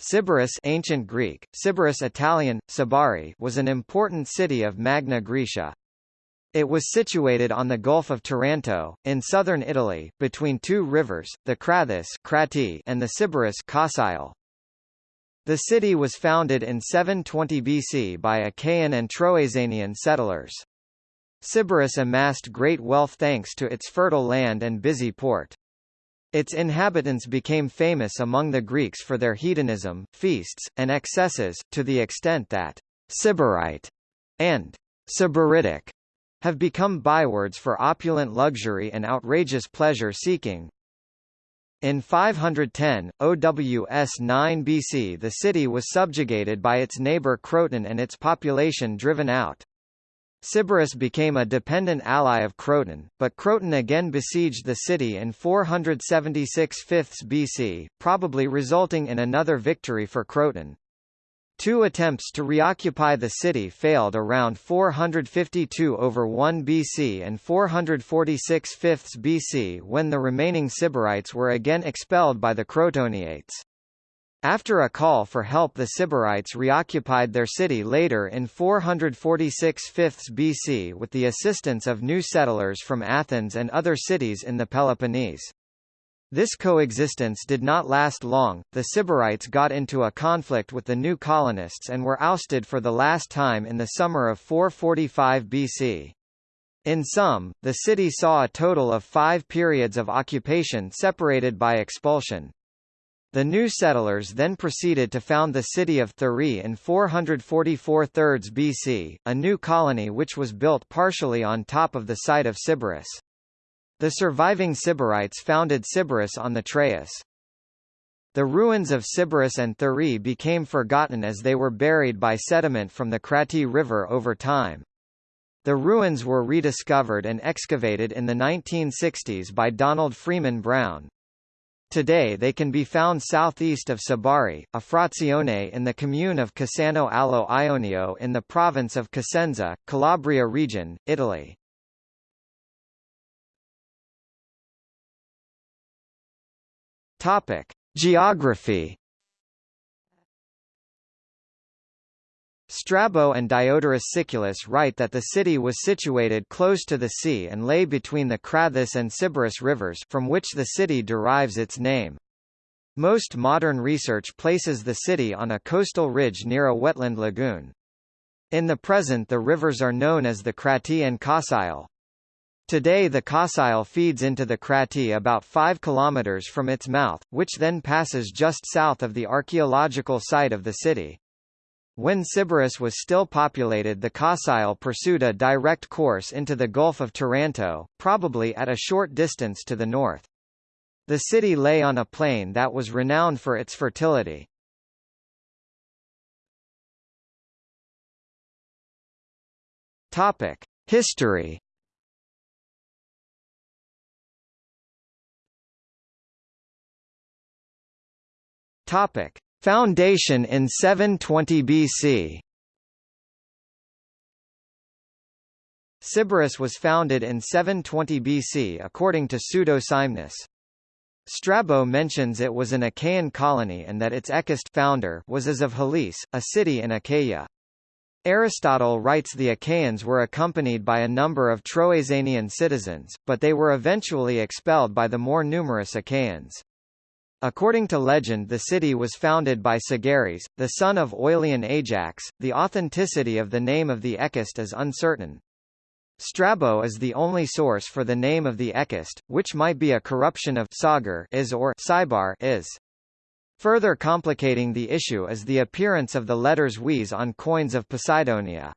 Sybaris ancient Greek, Sybaris Italian, Sibari was an important city of Magna Graecia. It was situated on the Gulf of Taranto, in southern Italy, between two rivers, the Crathis and the Sybaris. The city was founded in 720 BC by Achaean and Troezenian settlers. Sybaris amassed great wealth thanks to its fertile land and busy port. Its inhabitants became famous among the Greeks for their hedonism, feasts, and excesses, to the extent that Sybarite and Sybaritic have become bywords for opulent luxury and outrageous pleasure-seeking. In 510, OWS 9 BC the city was subjugated by its neighbor Croton and its population driven out. Sybaris became a dependent ally of Croton, but Croton again besieged the city in 476 5 BC, probably resulting in another victory for Croton. Two attempts to reoccupy the city failed around 452 over 1 BC and 446 5 BC when the remaining Sybarites were again expelled by the Crotoniates. After a call for help the Sybarites reoccupied their city later in 446 5 BC with the assistance of new settlers from Athens and other cities in the Peloponnese. This coexistence did not last long, the Sybarites got into a conflict with the new colonists and were ousted for the last time in the summer of 445 BC. In sum, the city saw a total of five periods of occupation separated by expulsion. The new settlers then proceeded to found the city of Thurii in 444 3 BC, a new colony which was built partially on top of the site of Sybaris. The surviving Sybarites founded Sybaris on the Traeus. The ruins of Sybaris and Thurii became forgotten as they were buried by sediment from the Krati River over time. The ruins were rediscovered and excavated in the 1960s by Donald Freeman Brown. Today they can be found southeast of Sibari, a frazione in the commune of Cassano allo Ionio in the province of Cosenza, Calabria region, Italy. Topic: Geography. Strabo and Diodorus Siculus write that the city was situated close to the sea and lay between the Crathis and Sybaris rivers from which the city derives its name. Most modern research places the city on a coastal ridge near a wetland lagoon. In the present the rivers are known as the Crati and Causile. Today the Causile feeds into the Crati about 5 km from its mouth, which then passes just south of the archaeological site of the city. When Sybaris was still populated the Causile pursued a direct course into the Gulf of Taranto, probably at a short distance to the north. The city lay on a plain that was renowned for its fertility. History Topic: Foundation in 720 BC. Sybaris was founded in 720 BC according to Pseudo-Scymnus. Strabo mentions it was an Achaean colony and that its Echist founder was as of Halys, a city in Achaia. Aristotle writes the Achaeans were accompanied by a number of Troezenian citizens, but they were eventually expelled by the more numerous Achaeans. According to legend the city was founded by Sagares, the son of Oilean Ajax. The authenticity of the name of the Echist is uncertain. Strabo is the only source for the name of the Echist, which might be a corruption of Sagar is or Sybar is. Further complicating the issue is the appearance of the letters Ys on coins of Poseidonia.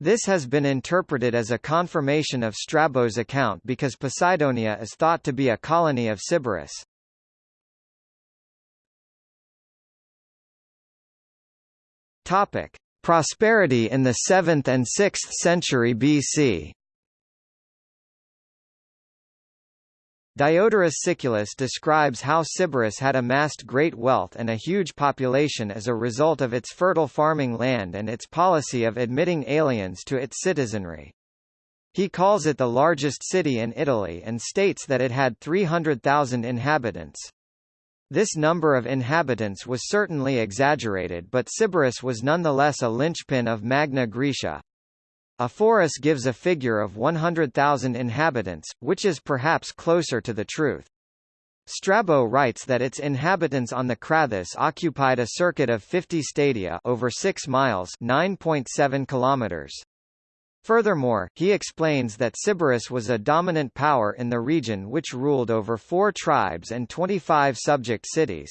This has been interpreted as a confirmation of Strabo's account because Poseidonia is thought to be a colony of Sybaris. Topic: Prosperity in the 7th and 6th century BC. Diodorus Siculus describes how Sybaris had amassed great wealth and a huge population as a result of its fertile farming land and its policy of admitting aliens to its citizenry. He calls it the largest city in Italy and states that it had 300,000 inhabitants. This number of inhabitants was certainly exaggerated but Sybaris was nonetheless a linchpin of Magna Graecia. Ephorus gives a figure of 100,000 inhabitants, which is perhaps closer to the truth. Strabo writes that its inhabitants on the Crathis occupied a circuit of 50 stadia over 6 miles 9.7 kilometers. Furthermore, he explains that Sybaris was a dominant power in the region which ruled over four tribes and 25 subject cities.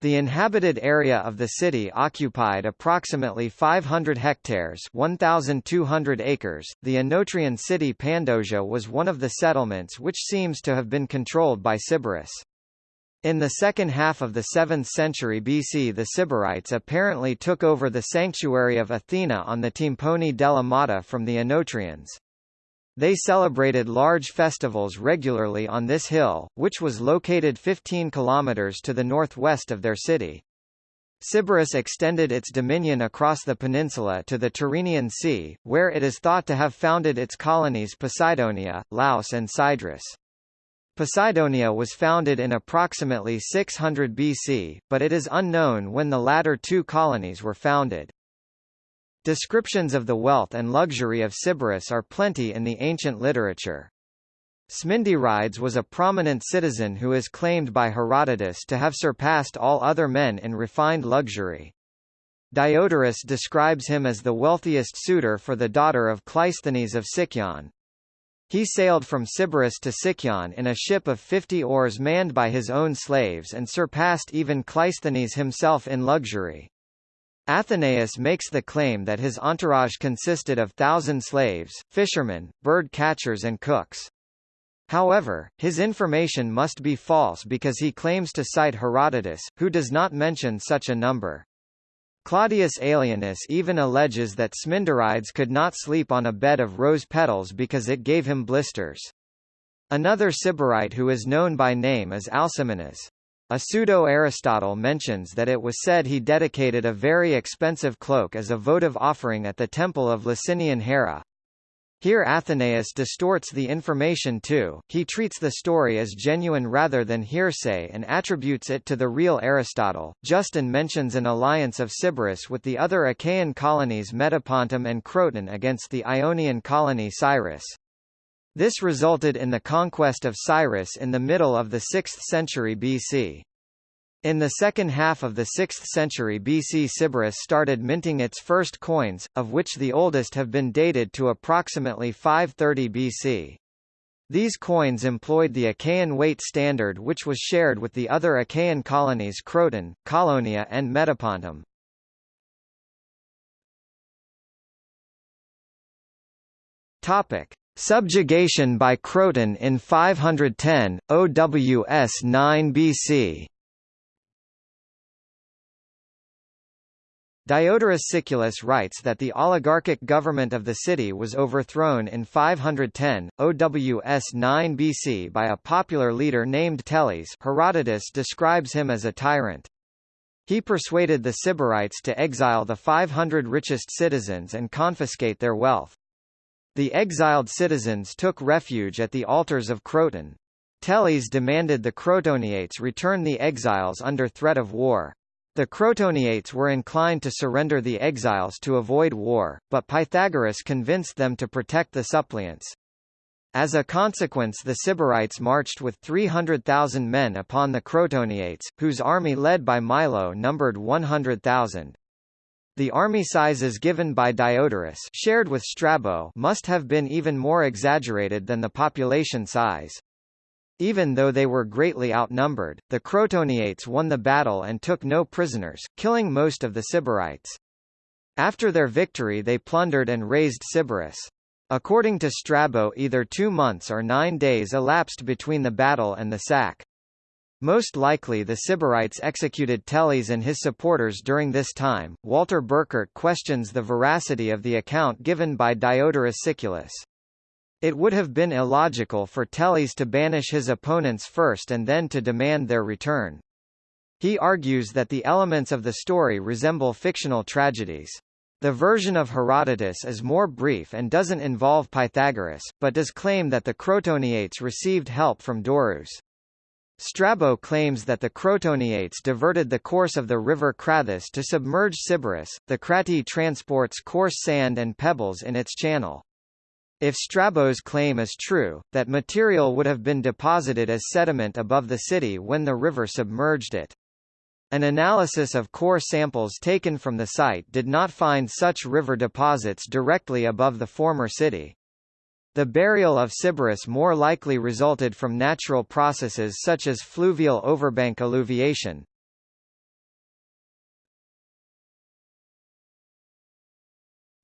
The inhabited area of the city occupied approximately 500 hectares 1,200 acres. The Oenotrian city Pandosia was one of the settlements which seems to have been controlled by Sybaris. In the second half of the 7th century BC the Sybarites apparently took over the sanctuary of Athena on the Timpone della Motta from the Oenotrians. They celebrated large festivals regularly on this hill, which was located 15 kilometers to the northwest of their city. Sybaris extended its dominion across the peninsula to the Tyrrhenian Sea, where it is thought to have founded its colonies Poseidonia, Laos and Cydrus. Poseidonia was founded in approximately 600 BC, but it is unknown when the latter two colonies were founded. Descriptions of the wealth and luxury of Sybaris are plenty in the ancient literature. Smindyrides was a prominent citizen who is claimed by Herodotus to have surpassed all other men in refined luxury. Diodorus describes him as the wealthiest suitor for the daughter of Cleisthenes of Sicyon. He sailed from Sybaris to Sicyon in a ship of 50 oars manned by his own slaves and surpassed even Cleisthenes himself in luxury. Athenaeus makes the claim that his entourage consisted of thousand slaves, fishermen, bird catchers and cooks. However, his information must be false because he claims to cite Herodotus, who does not mention such a number. Claudius Aelianus even alleges that Smindyrides could not sleep on a bed of rose petals because it gave him blisters. Another Sybarite who is known by name is Alcamenes. A pseudo-Aristotle mentions that it was said he dedicated a very expensive cloak as a votive offering at the temple of Lacinian Hera. Here Athenaeus distorts the information too, he treats the story as genuine rather than hearsay and attributes it to the real Aristotle. Justin mentions an alliance of Sybaris with the other Achaean colonies Metapontum and Croton against the Ionian colony Siris. This resulted in the conquest of Siris in the middle of the 6th century BC. In the second half of the 6th century BC Sybaris started minting its first coins, of which the oldest have been dated to approximately 530 BC. These coins employed the Achaean weight standard which was shared with the other Achaean colonies Croton, Caulonia and Metapontum. Topic: Subjugation by Croton in 510 OWS 9 BC. Diodorus Siculus writes that the oligarchic government of the city was overthrown in 510, OWS 9 BC by a popular leader named Teles Herodotus describes him as a tyrant. He persuaded the Sybarites to exile the 500 richest citizens and confiscate their wealth. The exiled citizens took refuge at the altars of Croton. Teles demanded the Crotoniates return the exiles under threat of war. The Crotoniates were inclined to surrender the exiles to avoid war, but Pythagoras convinced them to protect the suppliants. As a consequence the Sybarites marched with 300,000 men upon the Crotoniates, whose army led by Milo numbered 100,000. The army sizes given by Diodorus shared with Strabo must have been even more exaggerated than the population size. Even though they were greatly outnumbered, the Crotoniates won the battle and took no prisoners, killing most of the Sybarites. After their victory they plundered and razed Sybaris. According to Strabo either two months or nine days elapsed between the battle and the sack. Most likely the Sybarites executed Teles and his supporters during this time. Walter Burkert questions the veracity of the account given by Diodorus Siculus. It would have been illogical for Teles to banish his opponents first and then to demand their return. He argues that the elements of the story resemble fictional tragedies. The version of Herodotus is more brief and doesn't involve Pythagoras, but does claim that the Crotoniates received help from Dorieus. Strabo claims that the Crotoniates diverted the course of the river Crathis to submerge Sybaris. The Crati transports coarse sand and pebbles in its channel. If Strabo's claim is true, that material would have been deposited as sediment above the city when the river submerged it. An analysis of core samples taken from the site did not find such river deposits directly above the former city. The burial of Sybaris more likely resulted from natural processes such as fluvial overbank alluviation.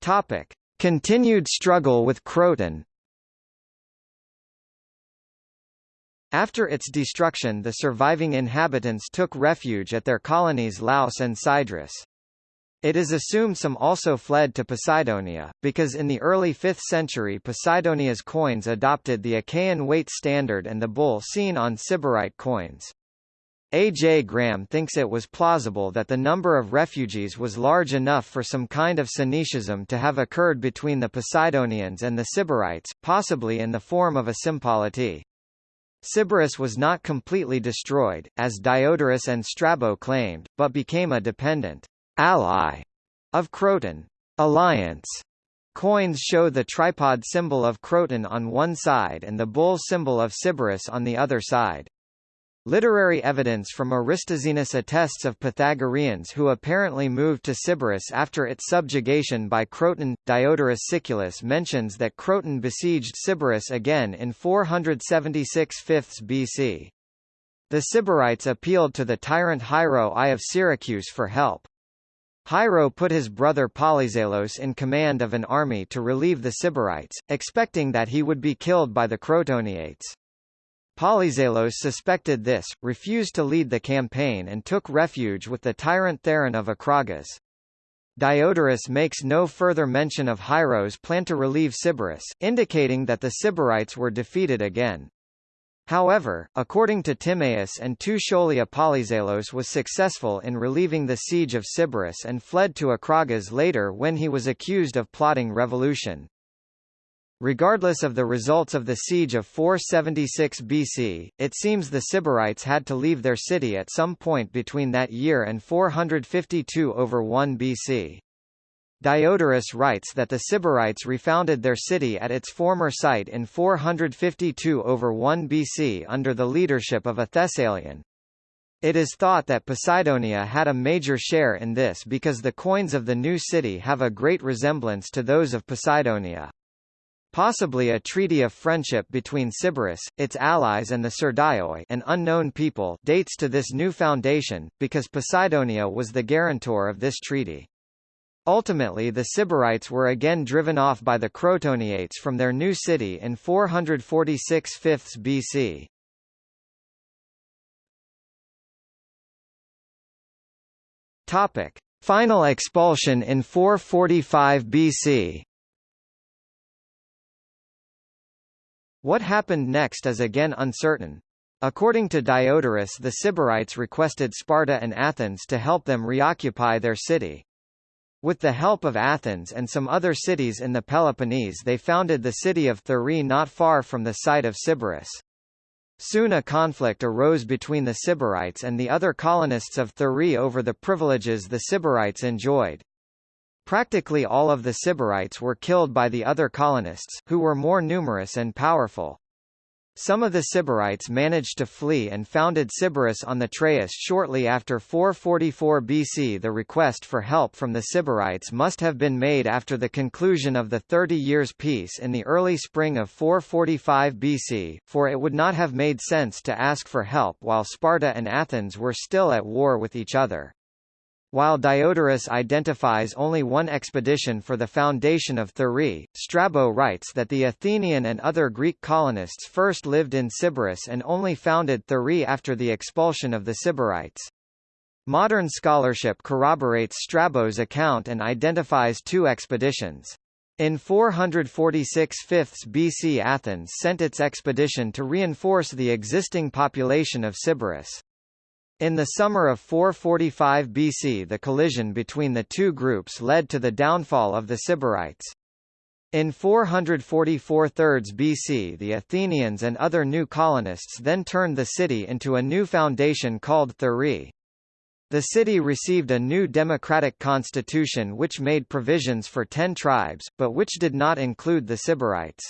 Topic: Continued struggle with Croton. After its destruction the surviving inhabitants took refuge at their colonies Laos and Cydrus. It is assumed some also fled to Poseidonia, because in the early 5th century Poseidonia's coins adopted the Achaean weight standard and the bull seen on Sybarite coins. A. J. Graham thinks it was plausible that the number of refugees was large enough for some kind of syncretism to have occurred between the Poseidonians and the Sybarites, possibly in the form of a sympolity. Sybaris was not completely destroyed, as Diodorus and Strabo claimed, but became a dependent ally of Croton. Alliance coins show the tripod symbol of Croton on one side and the bull symbol of Sybaris on the other side. Literary evidence from Aristoxenus attests of Pythagoreans who apparently moved to Sybaris after its subjugation by Croton. Diodorus Siculus mentions that Croton besieged Sybaris again in 476 5 BC. The Sybarites appealed to the tyrant Hiero I of Syracuse for help. Hiero put his brother Polyzalos in command of an army to relieve the Sybarites, expecting that he would be killed by the Crotoniates. Polyzalos suspected this, refused to lead the campaign and took refuge with the tyrant Theron of Acragas. Diodorus makes no further mention of Hiero's plan to relieve Sybaris, indicating that the Sybarites were defeated again. However, according to Timaeus and Tucholia Polyzalos was successful in relieving the siege of Sybaris and fled to Acragas later when he was accused of plotting revolution. Regardless of the results of the siege of 476 BC, it seems the Sybarites had to leave their city at some point between that year and 452 over 1 BC. Diodorus writes that the Sybarites refounded their city at its former site in 452 over 1 BC under the leadership of a Thessalian. It is thought that Poseidonia had a major share in this because the coins of the new city have a great resemblance to those of Poseidonia. Possibly a treaty of friendship between Sybaris, its allies and the Serdaioi an unknown people dates to this new foundation, because Poseidonia was the guarantor of this treaty. Ultimately the Sybarites were again driven off by the Crotoniates from their new city in 446 5 BC. Topic. Final expulsion in 445 BC What happened next is again uncertain. According to Diodorus the Sybarites requested Sparta and Athens to help them reoccupy their city. With the help of Athens and some other cities in the Peloponnese they founded the city of Thurii not far from the site of Sybaris. Soon a conflict arose between the Sybarites and the other colonists of Thurii over the privileges the Sybarites enjoyed. Practically all of the Sybarites were killed by the other colonists, who were more numerous and powerful. Some of the Sybarites managed to flee and founded Sybaris on the Traeus shortly after 444 BC. The request for help from the Sybarites must have been made after the conclusion of the Thirty Years' Peace in the early spring of 445 BC, for it would not have made sense to ask for help while Sparta and Athens were still at war with each other. While Diodorus identifies only one expedition for the foundation of Thurii, Strabo writes that the Athenian and other Greek colonists first lived in Sybaris and only founded Thurii after the expulsion of the Sybarites. Modern scholarship corroborates Strabo's account and identifies two expeditions. In 446 5 BC Athens sent its expedition to reinforce the existing population of Sybaris. In the summer of 445 BC the collision between the two groups led to the downfall of the Sybarites. In 444 thirds BC the Athenians and other new colonists then turned the city into a new foundation called Thurii. The city received a new democratic constitution which made provisions for ten tribes, but which did not include the Sybarites.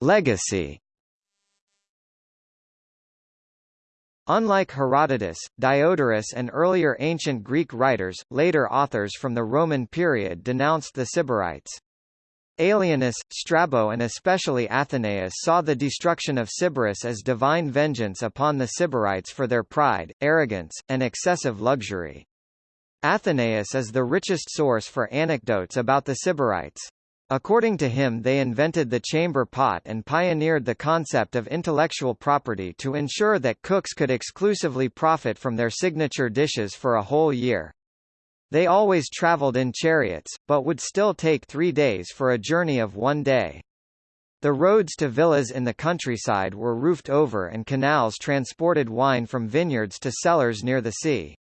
Legacy Unlike Herodotus, Diodorus and earlier ancient Greek writers, later authors from the Roman period denounced the Sybarites. Aelianus, Strabo and especially Athenaeus saw the destruction of Sybaris as divine vengeance upon the Sybarites for their pride, arrogance, and excessive luxury. Athenaeus is the richest source for anecdotes about the Sybarites. According to him they invented the chamber pot and pioneered the concept of intellectual property to ensure that cooks could exclusively profit from their signature dishes for a whole year. They always traveled in chariots, but would still take three days for a journey of one day. The roads to villas in the countryside were roofed over and canals transported wine from vineyards to cellars near the sea.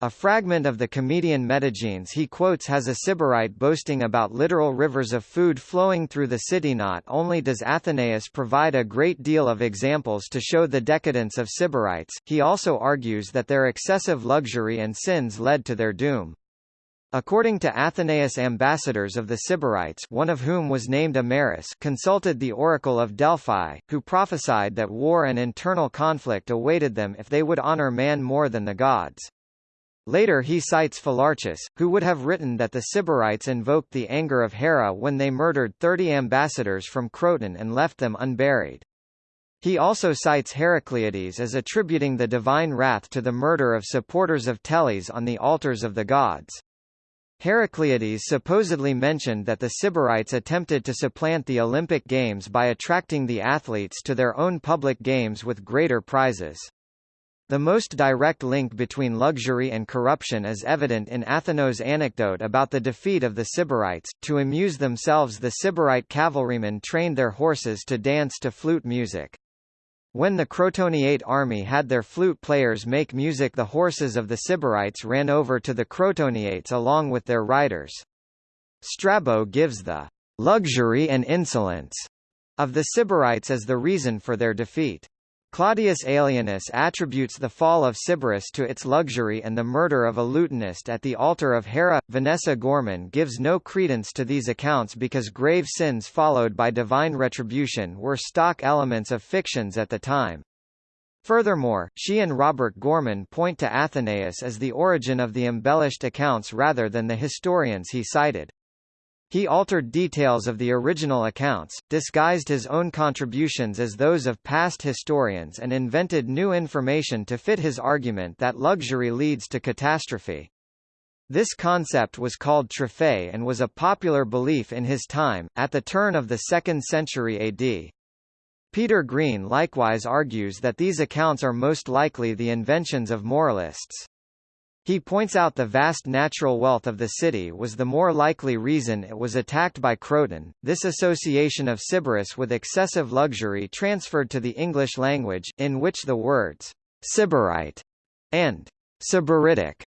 A fragment of the comedian Metagenes he quotes has a Sybarite boasting about literal rivers of food flowing through the city. Not only does Athenaeus provide a great deal of examples to show the decadence of Sybarites, he also argues that their excessive luxury and sins led to their doom. According to Athenaeus ambassadors of the Sybarites one of whom was named Amyris consulted the oracle of Delphi, who prophesied that war and internal conflict awaited them if they would honor man more than the gods. Later he cites Phylarchus, who would have written that the Sybarites invoked the anger of Hera when they murdered thirty ambassadors from Croton and left them unburied. He also cites Heracleides as attributing the divine wrath to the murder of supporters of Teles on the altars of the gods. Heracleides supposedly mentioned that the Sybarites attempted to supplant the Olympic Games by attracting the athletes to their own public games with greater prizes. The most direct link between luxury and corruption is evident in Athenaeus' anecdote about the defeat of the Sybarites. To amuse themselves the Sybarite cavalrymen trained their horses to dance to flute music. When the Crotoniate army had their flute players make music the horses of the Sybarites ran over to the Crotoniates along with their riders. Strabo gives the luxury and insolence of the Sybarites as the reason for their defeat. Claudius Aelianus attributes the fall of Sybaris to its luxury and the murder of a lutanist at the altar of Hera. Vanessa Gorman gives no credence to these accounts because grave sins followed by divine retribution were stock elements of fictions at the time. Furthermore, she and Robert Gorman point to Athenaeus as the origin of the embellished accounts rather than the historians he cited. He altered details of the original accounts, disguised his own contributions as those of past historians and invented new information to fit his argument that luxury leads to catastrophe. This concept was called Tryphe and was a popular belief in his time, at the turn of the 2nd century AD. Peter Green likewise argues that these accounts are most likely the inventions of moralists. He points out the vast natural wealth of the city was the more likely reason it was attacked by Croton. This association of Sybaris with excessive luxury transferred to the English language, in which the words Sybarite and Sybaritic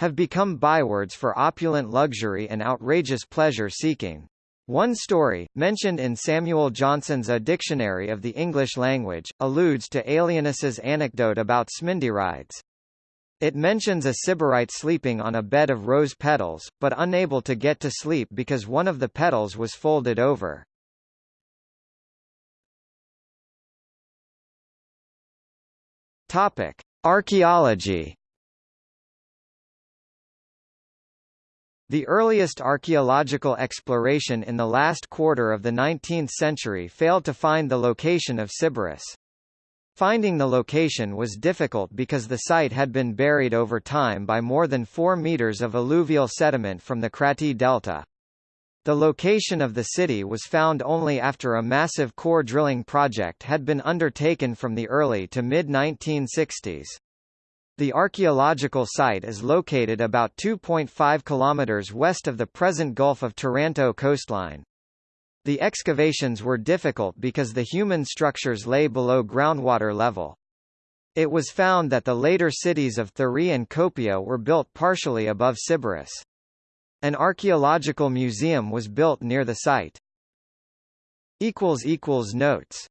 have become bywords for opulent luxury and outrageous pleasure-seeking. One story, mentioned in Samuel Johnson's A Dictionary of the English Language, alludes to Aelianus's anecdote about Smindyrides. It mentions a Sybarite sleeping on a bed of rose petals, but unable to get to sleep because one of the petals was folded over. Topic: Archaeology. The earliest archaeological exploration in the last quarter of the 19th century failed to find the location of Sybaris. Finding the location was difficult because the site had been buried over time by more than 4 meters of alluvial sediment from the Crati Delta. The location of the city was found only after a massive core drilling project had been undertaken from the early to mid-1960s. The archaeological site is located about 2.5 kilometers west of the present Gulf of Taranto coastline. The excavations were difficult because the human structures lay below groundwater level. It was found that the later cities of Thurii and Copia were built partially above Sybaris. An archaeological museum was built near the site. Notes